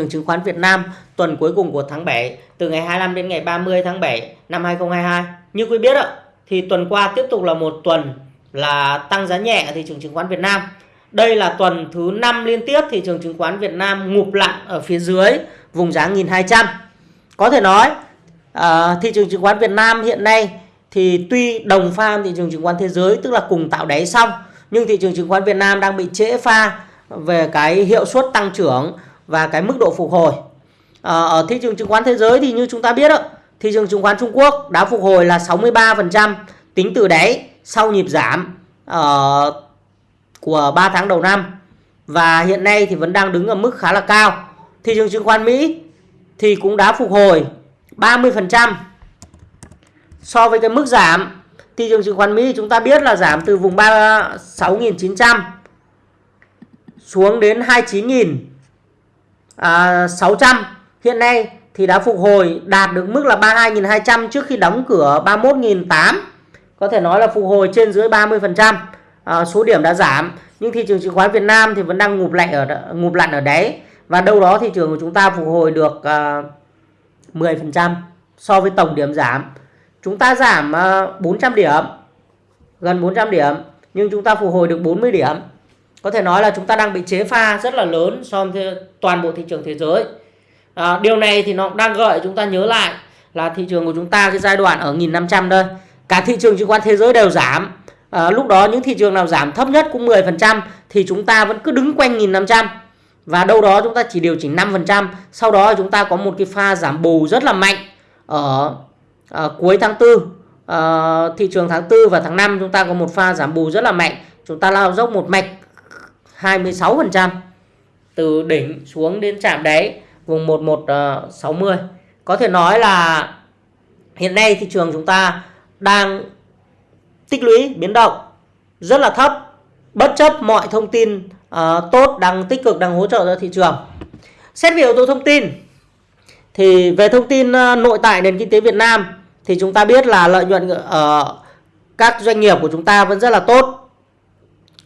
trường chứng khoán Việt Nam tuần cuối cùng của tháng 7 từ ngày 25 đến ngày 30 tháng 7 năm 2022. Như quý biết ạ, thì tuần qua tiếp tục là một tuần là tăng giá nhẹ ở thị trường chứng khoán Việt Nam. Đây là tuần thứ 5 liên tiếp thị trường chứng khoán Việt Nam ngụp lặn ở phía dưới vùng giá 1200. Có thể nói à, thị trường chứng khoán Việt Nam hiện nay thì tuy đồng pha thị trường chứng khoán thế giới tức là cùng tạo đáy xong nhưng thị trường chứng khoán Việt Nam đang bị trễ pha về cái hiệu suất tăng trưởng và cái mức độ phục hồi. À, ở thị trường chứng khoán thế giới thì như chúng ta biết đó, thị trường chứng khoán Trung Quốc đã phục hồi là 63% tính từ đáy sau nhịp giảm uh, của 3 tháng đầu năm và hiện nay thì vẫn đang đứng ở mức khá là cao. Thị trường chứng khoán Mỹ thì cũng đã phục hồi 30% so với cái mức giảm thị trường chứng khoán Mỹ chúng ta biết là giảm từ vùng 36.900 xuống đến 29.600 à, hiện nay thì đã phục hồi đạt được mức là 32.200 trước khi đóng cửa 31.800 có thể nói là phục hồi trên dưới 30% à, số điểm đã giảm nhưng thị trường chứng khoán Việt Nam thì vẫn đang ngụp lạnh ở ngụp lặn ở đấy và đâu đó thị trường của chúng ta phục hồi được à, 10% so với tổng điểm giảm. Chúng ta giảm à, 400 điểm gần 400 điểm nhưng chúng ta phục hồi được 40 điểm có thể nói là chúng ta đang bị chế pha rất là lớn so với toàn bộ thị trường thế giới. À, điều này thì nó đang gợi chúng ta nhớ lại là thị trường của chúng ta cái giai đoạn ở 1500 đây. Cả thị trường chứng khoán thế giới đều giảm. À, lúc đó những thị trường nào giảm thấp nhất cũng 10% thì chúng ta vẫn cứ đứng quanh 1500 và đâu đó chúng ta chỉ điều chỉnh 5% sau đó chúng ta có một cái pha giảm bù rất là mạnh ở, ở cuối tháng 4 à, thị trường tháng 4 và tháng 5 chúng ta có một pha giảm bù rất là mạnh. Chúng ta lao dốc một mạch. 26% từ đỉnh xuống đến chạm đáy vùng 1160 ờ, có thể nói là hiện nay thị trường chúng ta đang tích lũy biến động rất là thấp. Bất chấp mọi thông tin uh, tốt đang tích cực đang hỗ trợ cho thị trường. Xét về yếu tố thông tin thì về thông tin uh, nội tại nền kinh tế Việt Nam thì chúng ta biết là lợi nhuận ở các doanh nghiệp của chúng ta vẫn rất là tốt.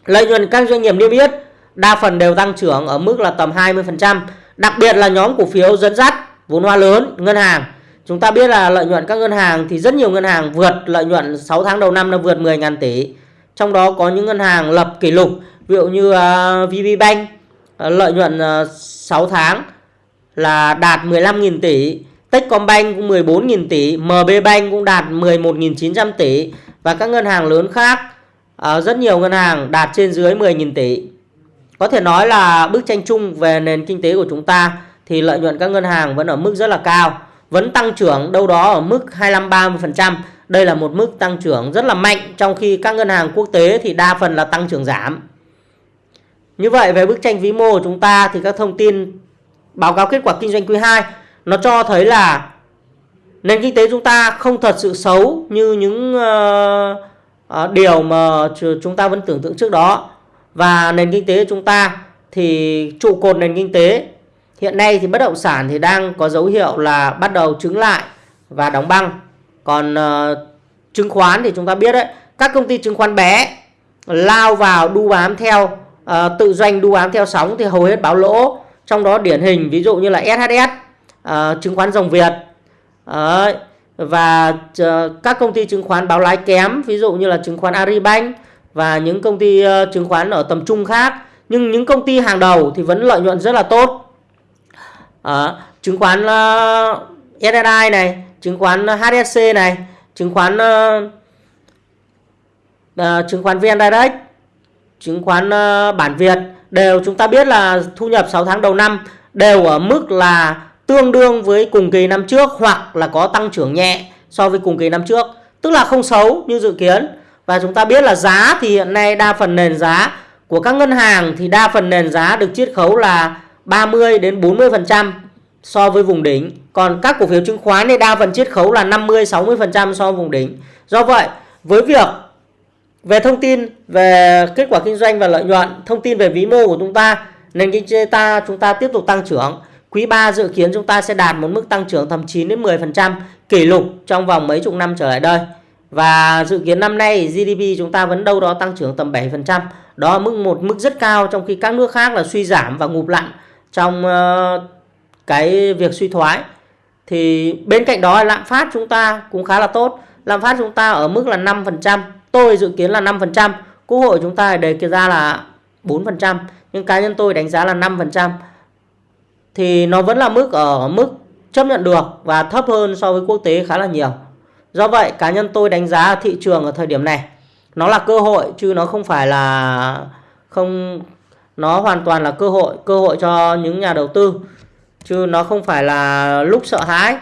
Lợi nhuận các doanh nghiệp niêm yết đa phần đều tăng trưởng ở mức là tầm 20%, đặc biệt là nhóm cổ phiếu dẫn dắt vốn hóa lớn, ngân hàng. Chúng ta biết là lợi nhuận các ngân hàng thì rất nhiều ngân hàng vượt lợi nhuận 6 tháng đầu năm là vượt 10.000 tỷ. Trong đó có những ngân hàng lập kỷ lục, ví dụ như à, uh, VB VPBank uh, à, lợi nhuận à, uh, 6 tháng là đạt 15.000 tỷ Techcombank cũng 14.000 tỷ, MB Bank cũng đạt 11.900 tỷ và các ngân hàng lớn khác à, rất nhiều ngân hàng đạt trên dưới 10.000 tỷ. Có thể nói là bức tranh chung về nền kinh tế của chúng ta thì lợi nhuận các ngân hàng vẫn ở mức rất là cao, vẫn tăng trưởng đâu đó ở mức 25-30%. Đây là một mức tăng trưởng rất là mạnh trong khi các ngân hàng quốc tế thì đa phần là tăng trưởng giảm. Như vậy về bức tranh vĩ mô của chúng ta thì các thông tin báo cáo kết quả kinh doanh quý 2 nó cho thấy là nền kinh tế chúng ta không thật sự xấu như những uh, Ờ, điều mà chúng ta vẫn tưởng tượng trước đó. Và nền kinh tế chúng ta thì trụ cột nền kinh tế. Hiện nay thì bất động sản thì đang có dấu hiệu là bắt đầu trứng lại và đóng băng. Còn uh, chứng khoán thì chúng ta biết đấy các công ty chứng khoán bé lao vào đu bám theo uh, tự doanh đu bám theo sóng thì hầu hết báo lỗ. Trong đó điển hình ví dụ như là SHS uh, chứng khoán dòng Việt. Đấy và ờ, các công ty chứng khoán báo lãi kém ví dụ như là chứng khoán Agribank và những công ty ờ, chứng khoán ở tầm trung khác. Nhưng những công ty hàng đầu thì vẫn lợi nhuận rất là tốt. À, chứng khoán uh, SSI này chứng khoán HSC này chứng khoán uh, uh, chứng khoán VN Direct chứng khoán uh, bản Việt đều chúng ta biết là thu nhập 6 tháng đầu năm đều ở mức là tương đương với cùng kỳ năm trước hoặc là có tăng trưởng nhẹ so với cùng kỳ năm trước tức là không xấu như dự kiến và chúng ta biết là giá thì hiện nay đa phần nền giá của các ngân hàng thì đa phần nền giá được chiết khấu là 30 đến 40% so với vùng đỉnh. Còn các cổ phiếu chứng khoán thì đa phần chiết khấu là 50 60% so với vùng đỉnh. Do vậy, với việc về thông tin về kết quả kinh doanh và lợi nhuận, thông tin về vĩ mô của chúng ta, nền kinh tế ta chúng ta tiếp tục tăng trưởng Quý 3 dự kiến chúng ta sẽ đạt một mức tăng trưởng tầm 9 đến 10% kỷ lục trong vòng mấy chục năm trở lại đây. Và dự kiến năm nay GDP chúng ta vẫn đâu đó tăng trưởng tầm 7%. Đó là mức một mức rất cao trong khi các nước khác là suy giảm và ngụp lặn trong ờ, cái việc suy thoái thì bên cạnh đó lạm phát chúng ta cũng khá là tốt lạm phát chúng ta ở mức là 5% tôi dự kiến là 5% quốc hội chúng ta đề ra là 4% nhưng cá nhân tôi đánh giá là 5% thì nó vẫn là mức ở mức chấp nhận được và thấp hơn so với quốc tế khá là nhiều. Do vậy, cá nhân tôi đánh giá thị trường ở thời điểm này, nó là cơ hội chứ nó không phải là không, nó hoàn toàn là cơ hội cơ hội cho những nhà đầu tư. Chứ nó không phải là lúc sợ hãi.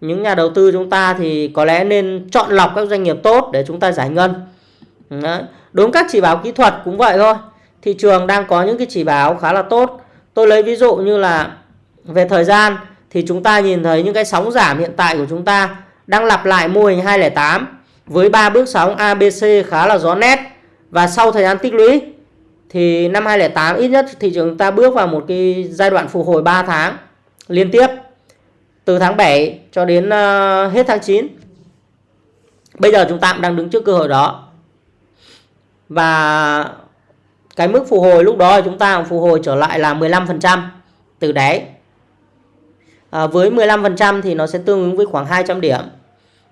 Những nhà đầu tư chúng ta thì có lẽ nên chọn lọc các doanh nghiệp tốt để chúng ta giải ngân. Đấy. đúng các chỉ báo kỹ thuật cũng vậy thôi. Thị trường đang có những cái chỉ báo khá là tốt. Tôi lấy ví dụ như là về thời gian thì chúng ta nhìn thấy những cái sóng giảm hiện tại của chúng ta đang lặp lại mô hình 208 với ba bước sóng ABC khá là rõ nét và sau thời gian tích lũy thì năm 2008 ít nhất thị trường ta bước vào một cái giai đoạn phục hồi 3 tháng liên tiếp, từ tháng 7 cho đến ờ, hết tháng 9. Bây giờ chúng ta cũng đang đứng trước cơ hội đó. Và cái mức phục hồi lúc đó chúng ta phục hồi trở lại là 15% từ đáy. À, với 15% thì nó sẽ tương ứng với khoảng 200 điểm.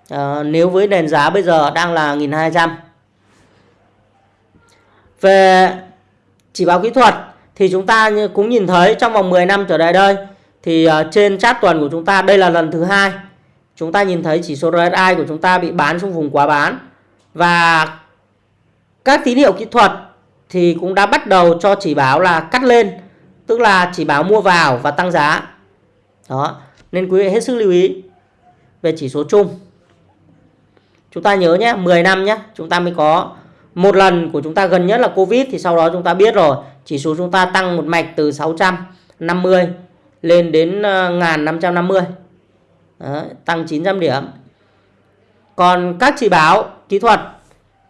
À, nếu với nền giá bây giờ đang là 1.200. Về chỉ báo kỹ thuật thì chúng ta cũng nhìn thấy trong vòng 10 năm trở lại đây thì ờ, trên chart tuần của chúng ta đây là lần thứ hai chúng ta nhìn thấy chỉ số RSI của chúng ta bị bán trong vùng quá bán và các tín hiệu kỹ thuật thì cũng đã bắt đầu cho chỉ báo là cắt lên tức là chỉ báo mua vào và tăng giá đó nên quý vị hết sức lưu ý về chỉ số chung. Chúng ta nhớ nhé 10 năm nhé chúng ta mới có. Một lần của chúng ta gần nhất là Covid thì sau đó chúng ta biết rồi. Chỉ số chúng ta tăng một mạch từ 650 lên đến 1550 ờ, Đấy, tăng 900 điểm. Còn các chỉ báo kỹ thuật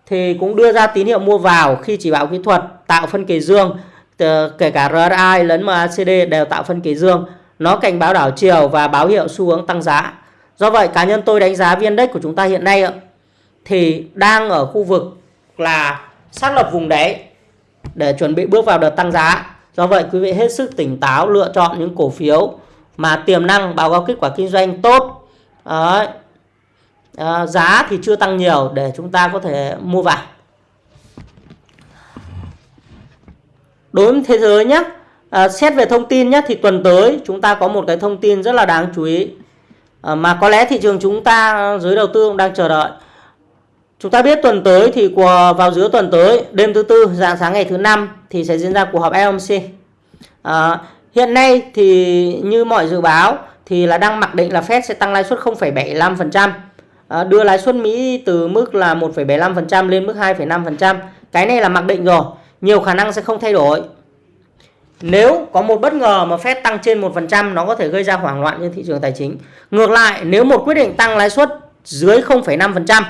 thì cũng đưa ra tín hiệu mua vào khi chỉ báo kỹ thuật tạo phân kỳ dương ờ, kể cả RSI lẫn MACD đều tạo phân kỳ dương nó cảnh báo đảo chiều và báo hiệu xu hướng tăng giá do vậy cá nhân tôi đánh giá viên đất của chúng ta hiện nay thì đang ở khu vực là xác lập vùng đáy để chuẩn bị bước vào đợt tăng giá. Do vậy quý vị hết sức tỉnh táo lựa chọn những cổ phiếu mà tiềm năng báo cáo kết quả kinh doanh tốt. Đấy. À, giá thì chưa tăng nhiều để chúng ta có thể mua vào. Đối với thế giới nhé, à, xét về thông tin nhé thì tuần tới chúng ta có một cái thông tin rất là đáng chú ý à, mà có lẽ thị trường chúng ta giới đầu tư cũng đang chờ đợi Chúng ta biết tuần tới thì của vào giữa tuần tới, đêm thứ tư, dạng sáng ngày thứ năm thì sẽ diễn ra cuộc họp FOMC. À, hiện nay thì như mọi dự báo thì là đang mặc định là Fed sẽ tăng lãi suất 0,75%, à, đưa lãi suất Mỹ từ mức là 1,75% lên mức 2,5%. Cái này là mặc định rồi, nhiều khả năng sẽ không thay đổi. Nếu có một bất ngờ mà Fed tăng trên 1% nó có thể gây ra hoảng loạn trên thị trường tài chính. Ngược lại, nếu một quyết định tăng lãi suất dưới 0,5%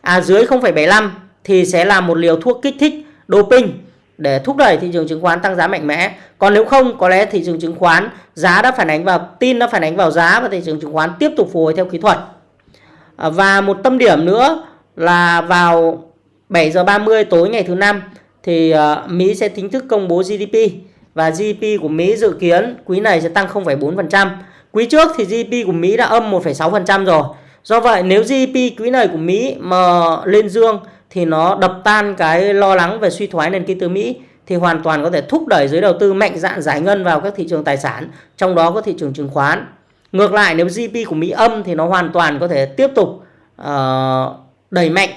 à, dưới 0,75 thì sẽ là một liều thuốc kích thích doping để thúc đẩy thị trường chứng khoán tăng giá mạnh mẽ. Còn nếu không, có lẽ thị trường chứng khoán giá đã phản ánh vào tin đã phản ánh vào giá và thị trường chứng khoán tiếp tục phục hồi theo kỹ thuật. À, và một tâm điểm nữa là vào 7 giờ 30 tối ngày thứ năm thì uh, Mỹ sẽ chính thức công bố GDP và GDP của Mỹ dự kiến quý này sẽ tăng 0,4%. Quý trước thì GDP của Mỹ đã âm 1,6% rồi. Do vậy nếu GDP quý này của Mỹ mà lên dương thì nó đập tan cái lo lắng về suy thoái nền kinh tế Mỹ thì hoàn toàn có thể thúc đẩy giới đầu tư mạnh dạn giải ngân vào các thị trường tài sản, trong đó có thị trường chứng khoán. Ngược lại nếu GDP của Mỹ âm thì nó hoàn toàn có thể tiếp tục uh, đẩy mạnh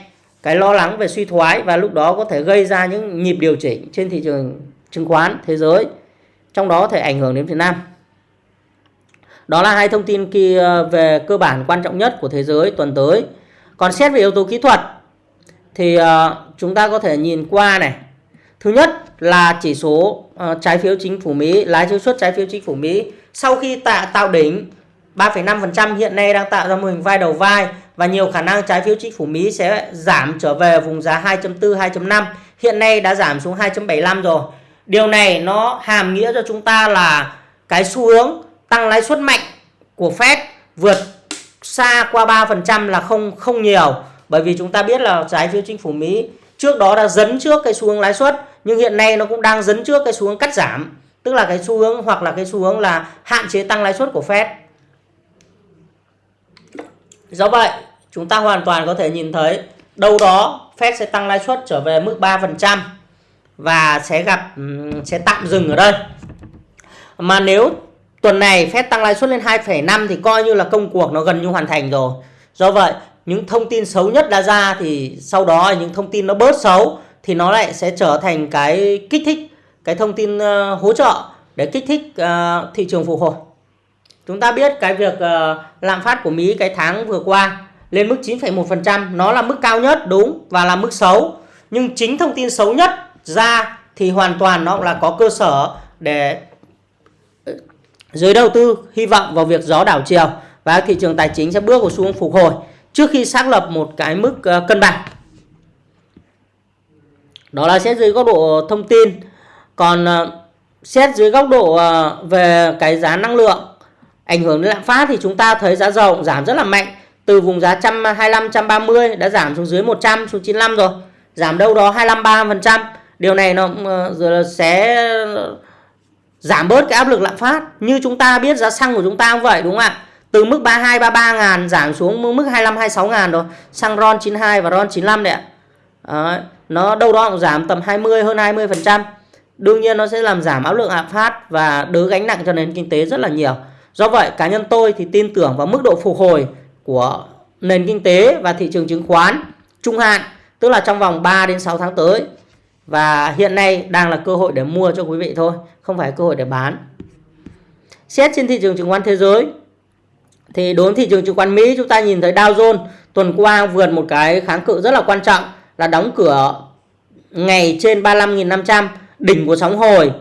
cái lo lắng về suy thoái và lúc đó có thể gây ra những nhịp điều chỉnh trên thị trường chứng khoán thế giới. Trong đó có thể ảnh hưởng đến Việt Nam. Đó là hai thông tin kia về cơ bản quan trọng nhất của thế giới tuần tới. Còn xét về yếu tố kỹ thuật thì ờ, chúng ta có thể nhìn qua này. Thứ nhất là chỉ số ờ, trái phiếu chính phủ Mỹ, lãi chiếu suất trái phiếu chính phủ Mỹ sau khi tạo tạo đỉnh 3,5% hiện nay đang tạo ra mô hình vai đầu vai và nhiều khả năng trái phiếu chính phủ Mỹ sẽ giảm trở về vùng giá 2.4 2.5. Hiện nay đã giảm xuống 2.75 rồi. Điều này nó hàm nghĩa cho chúng ta là cái xu hướng tăng lãi suất mạnh của Fed vượt xa qua 3% là không không nhiều bởi vì chúng ta biết là trái phiếu chính phủ Mỹ trước đó đã dấn trước cái xu hướng lãi suất nhưng hiện nay nó cũng đang dấn trước cái xu hướng cắt giảm tức là cái xu hướng hoặc là cái xu hướng là hạn chế tăng lãi suất của Fed. Do vậy, chúng ta hoàn toàn có thể nhìn thấy đâu đó Fed sẽ tăng lãi suất trở về mức 3% và sẽ gặp sẽ tạm dừng ở đây. Mà nếu tuần này Fed tăng lãi suất lên 2,5 thì coi như là công cuộc nó gần như hoàn thành rồi. Do vậy, những thông tin xấu nhất đã ra thì sau đó những thông tin nó bớt xấu thì nó lại sẽ trở thành cái kích thích cái thông tin ờ, hỗ trợ để kích thích uh, thị trường phục hồi. Chúng ta biết cái việc uh, lạm phát của Mỹ cái tháng vừa qua lên mức 9,1% nó là mức cao nhất đúng và là mức xấu. Nhưng chính thông tin xấu nhất ra thì hoàn toàn nó là có cơ sở để ờ, giới đầu tư hy vọng vào việc gió đảo chiều và thị trường tài chính sẽ bước vào xu hướng phục hồi trước khi xác lập một cái mức ờ, cân bằng. Đó là xét dưới góc độ thông tin. Còn ờ, xét dưới góc độ về cái giá năng lượng ảnh hưởng đến lạm phát thì chúng ta thấy giá dầu giảm rất là mạnh, từ vùng giá 125 130 đã giảm xuống dưới 100 xuống 95 rồi. Giảm đâu đó 25 30%. Điều này nó uh, sẽ giảm bớt cái áp lực lạm phát. Như chúng ta biết giá xăng của chúng ta cũng vậy đúng không ạ? Từ mức 32 33 ngàn giảm xuống mức 25 26 ngàn rồi. Xăng RON 92 và RON 95 đấy ạ. Đấy, nó đâu đó cũng giảm tầm 20 hơn 20%. Đương nhiên nó sẽ làm giảm áp lực lạm phát và đỡ gánh nặng cho nền kinh tế rất là nhiều. Do vậy cá nhân tôi thì tin tưởng vào mức độ phục hồi của nền kinh tế và thị trường chứng khoán trung hạn, tức là trong vòng 3 đến 6 tháng tới. Và hiện nay đang là cơ hội để mua cho quý vị thôi, không phải cơ hội để bán. Xét trên thị trường chứng khoán thế giới thì đối với thị trường chứng khoán Mỹ chúng ta nhìn thấy Dow Jones tuần qua vượt một cái kháng cự rất là quan trọng là đóng cửa ngày trên 35.500 đỉnh của sóng hồi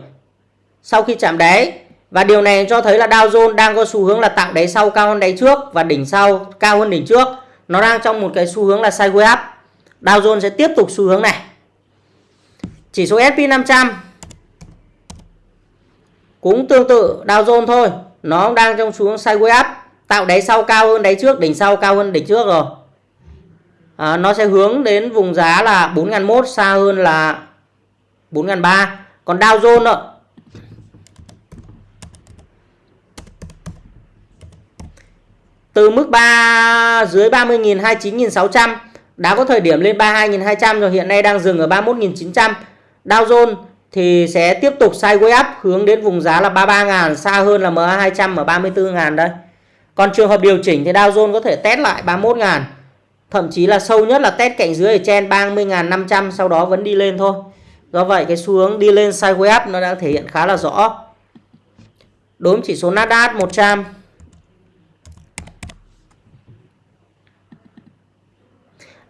sau khi chạm đáy. Và điều này cho thấy là Dow Jones đang có xu hướng là tạo đáy sau cao hơn đáy trước và đỉnh sau cao hơn đỉnh trước. Nó đang trong một cái xu hướng là sideways up. Dow Jones sẽ tiếp tục xu hướng này chỉ số S&P 500 cũng tương tự Dow Jones thôi. Nó đang trong xuống sideways up. Tạo đáy sau cao hơn đáy trước đỉnh sau cao hơn đỉnh trước rồi. À, nó sẽ hướng đến vùng giá là 4.001 xa hơn là 4.003 còn Dow Jones ạ. từ mức 3 dưới 30.000 29.600 đã có thời điểm lên 32.200 rồi. Hiện nay đang dừng ở 31.900 Dow Jones thì sẽ tiếp tục sideways up hướng đến vùng giá là 33.000 xa hơn là MA200 ở 34.000 đây còn trường hợp điều chỉnh thì Dow Jones có thể test lại 31.000 Thậm chí là sâu nhất là test cạnh dưới ở trên 30.500 sau đó vẫn đi lên thôi. Do vậy cái xu hướng đi lên sideways up nó đang thể hiện khá là rõ. Đối với chỉ số Nasdaq 100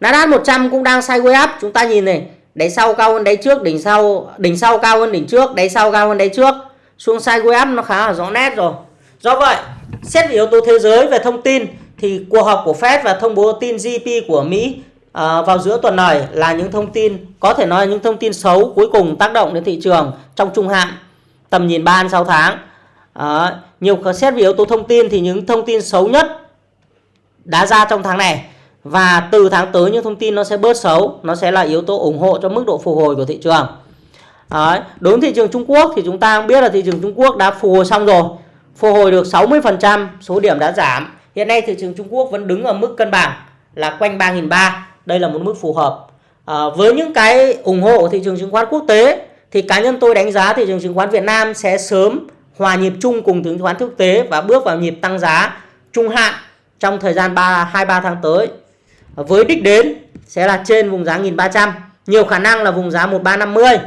Nasdaq 100 cũng đang sideways up, chúng ta nhìn này, đáy sau cao hơn đáy trước, đỉnh sau đỉnh sau cao hơn đỉnh trước, đáy sau cao hơn đáy trước. Xuống sideways up nó khá là rõ nét rồi. Do vậy, xét về yếu tố thế giới về thông tin thì cuộc họp của Fed và thông báo tin GDP của Mỹ à, vào giữa tuần này là những thông tin có thể nói là những thông tin xấu cuối cùng tác động đến thị trường trong trung hạn tầm nhìn 3 6 tháng. À, nhiều xét về yếu tố thông tin thì những thông tin xấu nhất đã ra trong tháng này và từ tháng tới những thông tin nó sẽ bớt xấu, nó sẽ là yếu tố ủng hộ cho mức độ phục hồi của thị trường. Đấy. Đối với thị trường Trung Quốc thì chúng ta cũng biết là thị trường Trung Quốc đã phục hồi xong rồi. Phục hồi được 60%, số điểm đã giảm Hiện nay thị trường Trung Quốc vẫn đứng ở mức cân bằng là quanh 3.300. Đây là một mức phù hợp. À, với những cái ủng hộ của thị trường chứng khoán quốc tế thì cá nhân tôi đánh giá thị trường chứng khoán Việt Nam sẽ sớm hòa nhịp chung cùng chứng khoán quốc tế và bước vào nhịp tăng giá trung hạn trong thời gian 3 2 3 tháng tới. Với đích đến sẽ là trên vùng giá 1300, nhiều khả năng là vùng giá 1350.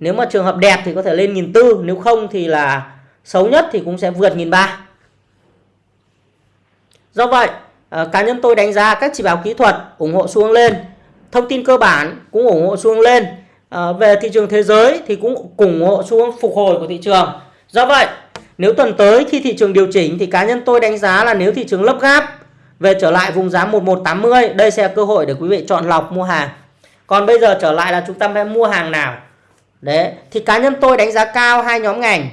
Nếu mà trường hợp đẹp thì có thể lên 1400, nếu không thì là xấu nhất thì cũng sẽ vượt 1300. Do vậy, ờ, cá nhân tôi đánh giá các chỉ báo kỹ thuật ủng hộ xuống lên, thông tin cơ bản cũng ủng hộ xuống lên. à, về thị trường thế giới thì cũng ủng hộ xuống phục hồi của thị trường. Do vậy, nếu tuần tới khi thị trường điều chỉnh thì cá nhân tôi đánh giá là nếu thị trường lấp gáp về trở lại vùng giá 1180, đây sẽ là cơ hội để quý vị chọn lọc mua hàng. Còn bây giờ trở lại là chúng ta phải mua hàng nào? Đấy, thì cá nhân tôi đánh giá cao hai nhóm ngành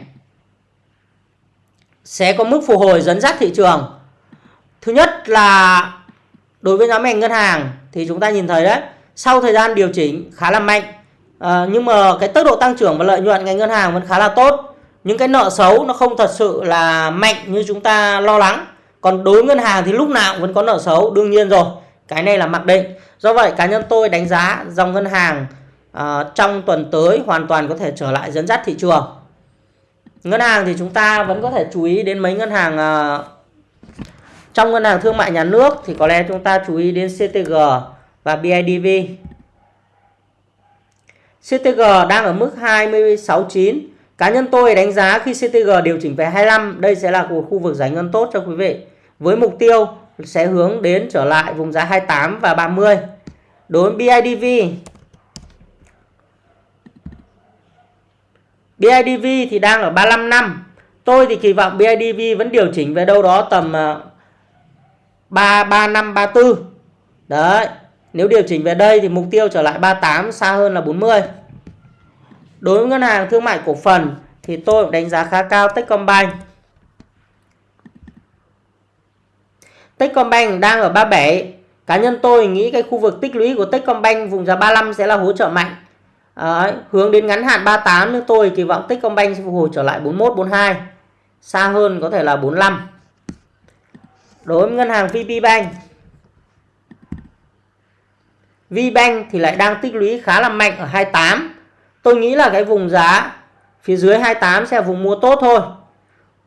sẽ có mức phục hồi dẫn dắt thị trường Thứ nhất là đối với nhóm ngành ngân hàng thì chúng ta nhìn thấy đấy, sau thời gian điều chỉnh khá là mạnh à, nhưng mà cái tốc độ tăng trưởng và lợi nhuận ngành ngân hàng vẫn khá là tốt. những cái nợ xấu nó không thật sự là mạnh như chúng ta lo lắng còn đối ngân hàng thì lúc nào cũng vẫn có nợ xấu đương nhiên rồi. Cái này là mặc định. Do vậy cá nhân tôi đánh giá dòng ngân hàng uh, trong tuần tới hoàn toàn có thể trở lại dẫn dắt thị trường. Ngân hàng thì chúng ta vẫn có thể chú ý đến mấy ngân hàng uh, trong ngân hàng thương mại nhà nước thì có lẽ chúng ta chú ý đến CTG và BIDV CTG đang ở mức 26.9 cá nhân tôi đánh giá khi CTG điều chỉnh về 25 đây sẽ là một khu vực giải ngân tốt cho quý vị với mục tiêu sẽ hướng đến trở lại vùng giá 28 và 30 đối với BIDV BIDV thì đang ở 35 năm. Tôi thì kỳ vọng BIDV vẫn điều chỉnh về đâu đó tầm ờ, 3 3 năm 34 đấy, nếu điều chỉnh về đây thì mục tiêu trở lại 38 xa hơn là 40 đối với ngân hàng thương mại cổ phần thì tôi đánh giá khá cao Techcombank. Techcombank đang ở 37 cá nhân tôi nghĩ cái khu vực tích lũy của Techcombank vùng giá 35 sẽ là hỗ trợ mạnh. À, hướng đến ngắn hạn 38 nhưng tôi kỳ vọng Techcombank sẽ phục hồi trở lại 41 42 xa hơn có thể là 45 đối với ngân hàng VPBank VBank thì lại đang tích lũy khá là mạnh ở 28 tôi nghĩ là cái vùng giá phía dưới 28 sẽ là vùng mua tốt thôi.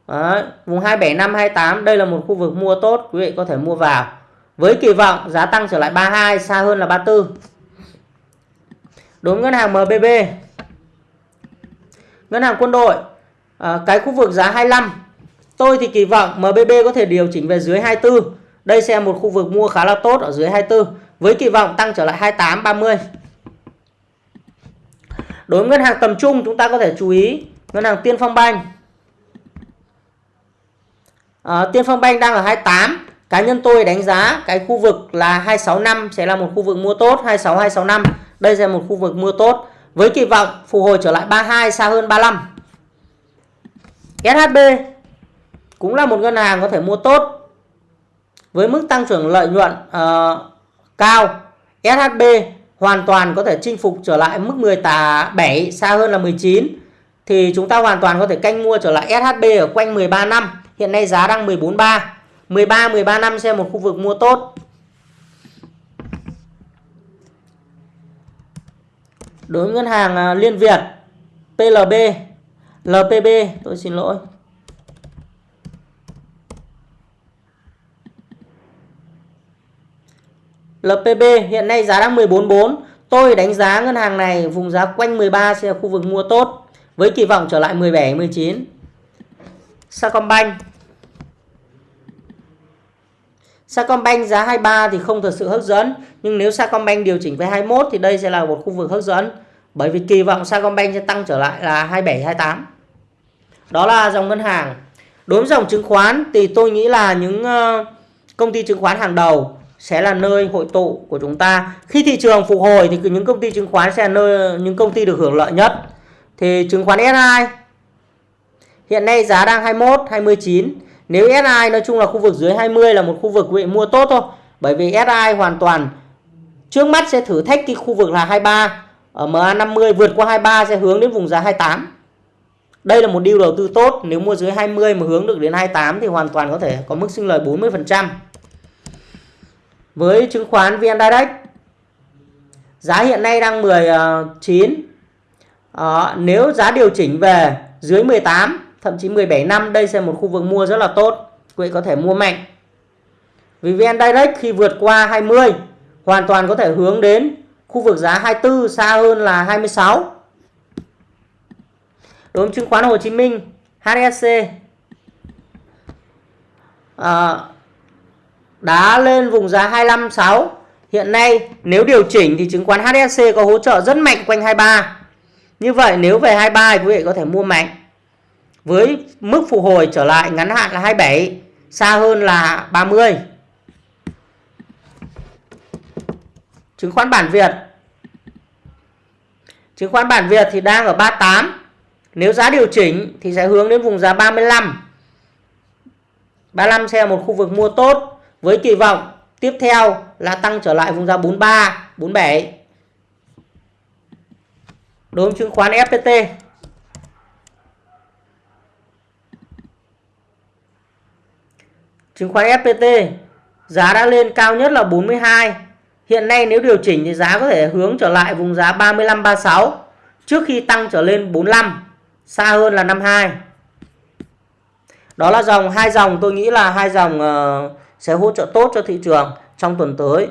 Đấy, vùng 275 28 đây là một khu vực mua tốt quý vị có thể mua vào. Với kỳ vọng giá tăng trở lại 32 xa hơn là 34 đối với ngân hàng MBB ngân hàng quân đội à, cái khu vực giá 25 tôi thì kỳ vọng MBB có thể điều chỉnh về dưới 24 đây sẽ là một khu vực mua khá là tốt ở dưới 24 với kỳ vọng tăng trở lại 28 30 đối với ngân hàng tầm trung chúng ta có thể chú ý ngân hàng Tiên Phong Banh à, Tiên Phong Bank đang ở 28 cá nhân tôi đánh giá cái khu vực là 265 sẽ là một khu vực mua tốt 26 265 đây sẽ là một khu vực mua tốt. Với kỳ vọng phục hồi trở lại 32 xa hơn 35 SHB cũng là một ngân hàng có thể mua tốt. Với mức tăng trưởng lợi nhuận uh, cao SHB hoàn toàn có thể chinh phục trở lại mức 17 xa hơn là 19 thì chúng ta hoàn toàn có thể canh mua trở lại SHB ở quanh 13 năm hiện nay giá đang 14.3 13 13 năm xem một khu vực mua tốt. Đối với ngân hàng à, Liên Việt PLB LPB tôi xin lỗi. LPB hiện nay giá đang 14.4 tôi đánh giá ngân hàng này, vùng giá quanh 13 sẽ là khu vực mua tốt, với kỳ vọng trở lại 17 19 Sacombank Sacombank giá 23 thì không thật sự hấp dẫn. Nhưng nếu Sacombank điều chỉnh về 21 thì đây sẽ là một khu vực hấp dẫn. Bởi vì kỳ vọng Sacombank sẽ tăng trở lại là 27 28 đó là dòng ngân hàng. Đối với dòng chứng khoán thì tôi nghĩ là những ờ, công ty chứng khoán hàng đầu sẽ là nơi hội tụ của chúng ta. Khi thị trường phục hồi thì những công ty chứng khoán sẽ là nơi, những công ty được hưởng lợi nhất. Thì chứng khoán S2 hiện nay giá đang 21 29 nếu SI nói chung là khu vực dưới 20 là một khu vực quý vị mua tốt thôi. Bởi vì SI hoàn toàn trước mắt sẽ thử thách cái khu vực là 23 ở MA50 vượt qua 23 sẽ hướng đến vùng giá 28 đây là một điều đầu tư tốt. Nếu mua dưới 20 mà hướng được đến 28 thì hoàn toàn có thể có mức sinh lời 40% với chứng khoán VN Direct giá hiện nay đang 19 à, ờ, ờ, nếu giá điều chỉnh về dưới 18 thậm chí 17 năm đây sẽ một khu vực mua rất là tốt. Quý vị có thể mua mạnh. Vì VN Direct khi vượt qua 20 hoàn toàn có thể hướng đến khu vực giá 24 xa hơn là 26 đối với chứng khoán Hồ Chí Minh HSC à, đã lên vùng giá 256 hiện nay nếu điều chỉnh thì chứng khoán HSC có hỗ trợ rất mạnh quanh 23 như vậy nếu về 23 quý vị có thể mua mạnh với mức phục hồi trở lại ngắn hạn là 27 xa hơn là 30 chứng khoán bản Việt. Chứng khoán bản Việt thì đang ở 38 nếu giá điều chỉnh thì sẽ hướng đến vùng giá 35 35 sẽ là một khu vực mua tốt với kỳ vọng tiếp theo là tăng trở lại vùng giá 43 47 đối với chứng khoán FPT chứng khoán FPT giá đã lên cao nhất là 42 hiện nay nếu điều chỉnh thì giá có thể hướng trở lại vùng giá 35 36 trước khi tăng trở lên 45 xa hơn là 52 đó là dòng hai dòng tôi nghĩ là hai dòng uh, sẽ hỗ trợ tốt cho thị trường trong tuần tới.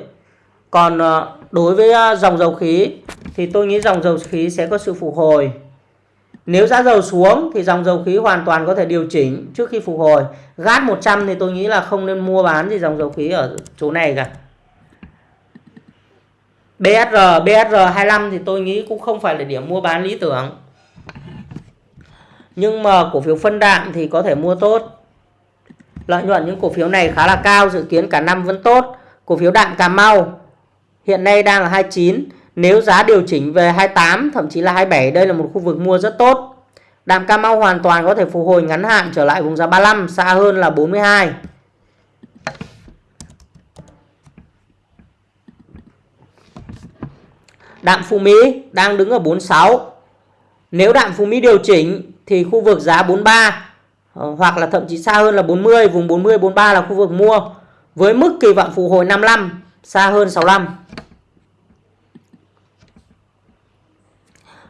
Còn uh, đối với uh, dòng dầu khí thì tôi nghĩ dòng dầu khí sẽ có sự phục hồi nếu giá dầu xuống thì dòng dầu khí hoàn toàn có thể điều chỉnh trước khi phục hồi. Gát 100 thì tôi nghĩ là không nên mua bán gì dòng dầu khí ở chỗ này cả. BSR BSR 25 thì tôi nghĩ cũng không phải là điểm mua bán lý tưởng. Nhưng mà cổ phiếu phân đạm thì có thể mua tốt. Lợi nhuận những cổ phiếu này khá là cao, dự kiến cả năm vẫn tốt. Cổ phiếu đạm Cà Mau hiện nay đang là 29 nếu giá điều chỉnh về 28 thậm chí là 27 đây là một khu vực mua rất tốt. Đạm Cà Mau hoàn toàn có thể phục hồi ngắn hạn trở lại vùng giá 35 xa hơn là 42 Đạm Phú Mỹ đang đứng ở 46 nếu đạm Phú Mỹ điều chỉnh thì khu vực giá 43 ờ, hoặc là thậm chí xa hơn là 40, vùng 40 43 là khu vực mua với mức kỳ vọng phục hồi 55, xa hơn 65.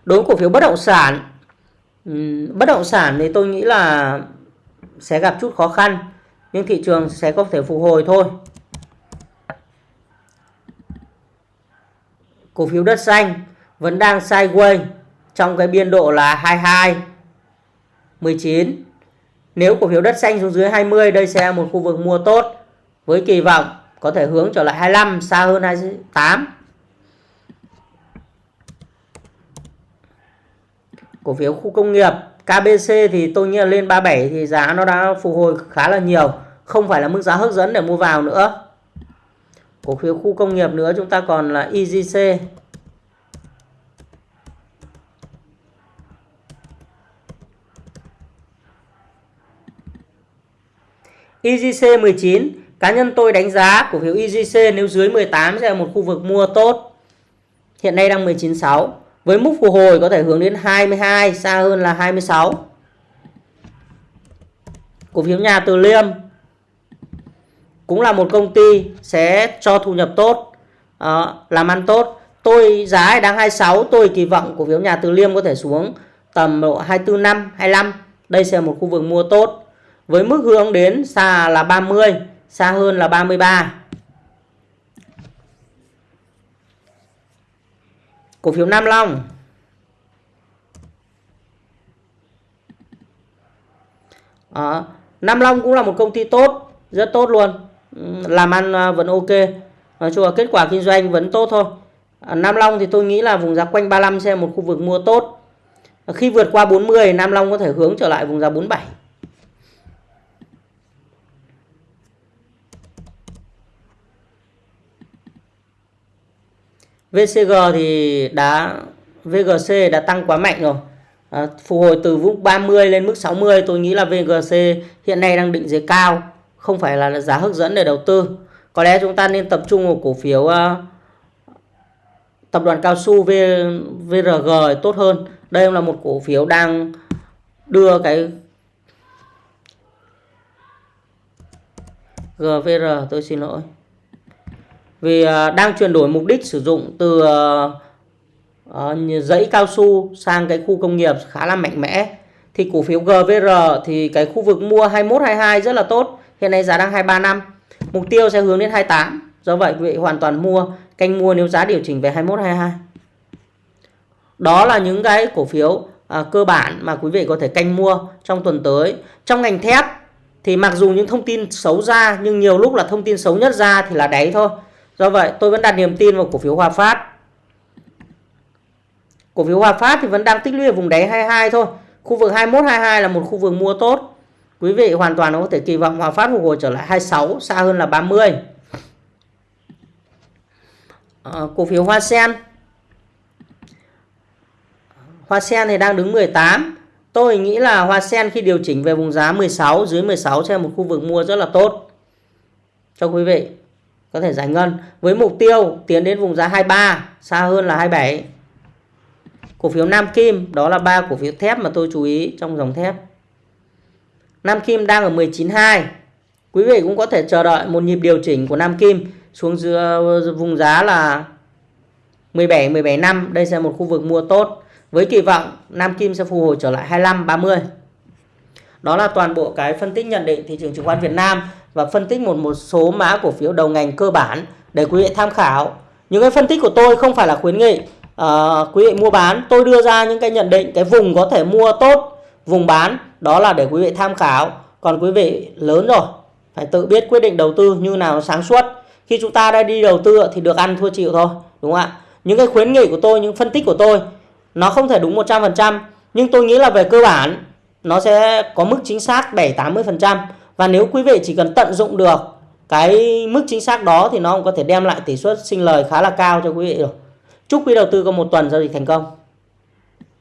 Đối với cổ phiếu bất động sản bất động sản thì tôi nghĩ là sẽ gặp chút khó khăn, nhưng thị trường sẽ có thể phục hồi thôi. Cổ phiếu đất xanh vẫn đang sideways trong cái biên độ là 22 19. Nếu cổ phiếu đất xanh xuống dưới 20 đây sẽ là một khu vực mua tốt với kỳ vọng có thể hướng trở lại 25 xa hơn 28. Cổ phiếu khu công nghiệp. KBC thì tôi nghĩ là lên 37 thì giá nó đã phục hồi khá là nhiều, không phải là mức giá hấp dẫn để mua vào nữa. Cổ phiếu khu công nghiệp nữa chúng ta còn là EGC EGC 19 cá nhân tôi đánh giá cổ phiếu EGC nếu dưới 18 sẽ là một khu vực mua tốt. Hiện nay đang 19.6 với mức phục hồi có thể hướng đến 22 xa hơn là 26 cổ phiếu nhà Từ Liêm cũng là một công ty sẽ cho thu nhập tốt ờ, làm ăn tốt. Tôi giá đang 26 tôi kỳ vọng cổ phiếu nhà Từ Liêm có thể xuống tầm độ 24 năm 25 đây sẽ là một khu vực mua tốt. Với mức hướng đến xa là 30 xa hơn là 33 cổ phiếu Nam Long. À, Nam Long cũng là một công ty tốt rất tốt luôn. Ừ, làm ăn à, vẫn ok. Nói chung là kết quả kinh doanh vẫn tốt thôi. À, Nam Long thì tôi nghĩ là vùng giá quanh 35 sẽ một khu vực mua tốt. À, khi vượt qua 40 Nam Long có thể hướng trở lại vùng giá 47 VCG thì đã VGC đã tăng quá mạnh rồi. À, phục hồi từ vùng 30 lên mức 60 tôi nghĩ là VGC hiện nay đang định giá cao không phải là giá hấp dẫn để đầu tư. Có lẽ chúng ta nên tập trung vào cổ phiếu uh, tập đoàn cao su v, VRG tốt hơn. Đây là một cổ phiếu đang đưa cái GVR tôi xin lỗi vì à, đang chuyển đổi mục đích sử dụng từ à, à, dãy cao su sang cái khu công nghiệp khá là mạnh mẽ. Thì cổ phiếu GVR thì cái khu vực mua 21 22 rất là tốt. Hiện nay giá đang 235 mục tiêu sẽ hướng đến 28 do vậy quý vị hoàn toàn mua canh mua nếu giá điều chỉnh về 21 22 đó là những cái cổ phiếu à, cơ bản mà quý vị có thể canh mua trong tuần tới. Trong ngành thép thì mặc dù những thông tin xấu ra nhưng nhiều lúc là thông tin xấu nhất ra thì là đáy thôi. Do vậy tôi vẫn đặt niềm tin vào cổ phiếu Hòa Phát. Cổ phiếu Hòa Phát thì vẫn đang tích lũy ở vùng đáy 22 thôi. Khu vực 21 22 là một khu vực mua tốt. Quý vị hoàn toàn có thể kỳ vọng Hòa Phát phục hồi trở lại 26 xa hơn là 30. À, ờ, cổ phiếu Hoa Sen. Hoa Sen thì đang đứng 18. Tôi nghĩ là Hoa Sen khi điều chỉnh về vùng giá 16 dưới 16 sẽ là một khu vực mua rất là tốt cho quý vị có thể giải ngân. Với mục tiêu tiến đến vùng giá 23 xa hơn là 27 cổ phiếu Nam Kim, đó là ba cổ phiếu thép mà tôi chú ý trong dòng thép. Nam Kim đang ở 19.2 quý vị cũng có thể chờ đợi một nhịp điều chỉnh của Nam Kim xuống giữa vùng giá là 17 17 năm. Đây sẽ một khu vực mua tốt. Với kỳ vọng, Nam Kim sẽ phục hồi trở lại 25 30 đó là toàn bộ cái phân tích nhận định thị trường chứng khoán Việt Nam và phân tích một một số mã cổ phiếu đầu ngành cơ bản để quý vị tham khảo. Những cái phân tích của tôi không phải là khuyến nghị uh, quý vị mua bán. Tôi đưa ra những cái nhận định cái vùng có thể mua tốt vùng bán đó là để quý vị tham khảo. Còn quý vị lớn rồi phải tự biết quyết định đầu tư như nào sáng suốt. Khi chúng ta đã đi đầu tư thì được ăn thua chịu thôi đúng không ạ? Những cái khuyến nghị của tôi những phân tích của tôi nó không thể đúng 100% nhưng tôi nghĩ là về cơ bản nó sẽ có mức chính xác 7 80% và nếu quý vị chỉ cần tận dụng được cái mức chính xác đó thì nó cũng có thể đem lại tỷ suất sinh lời khá là cao cho quý vị rồi. Chúc quý đầu tư có một tuần giao dịch thành công.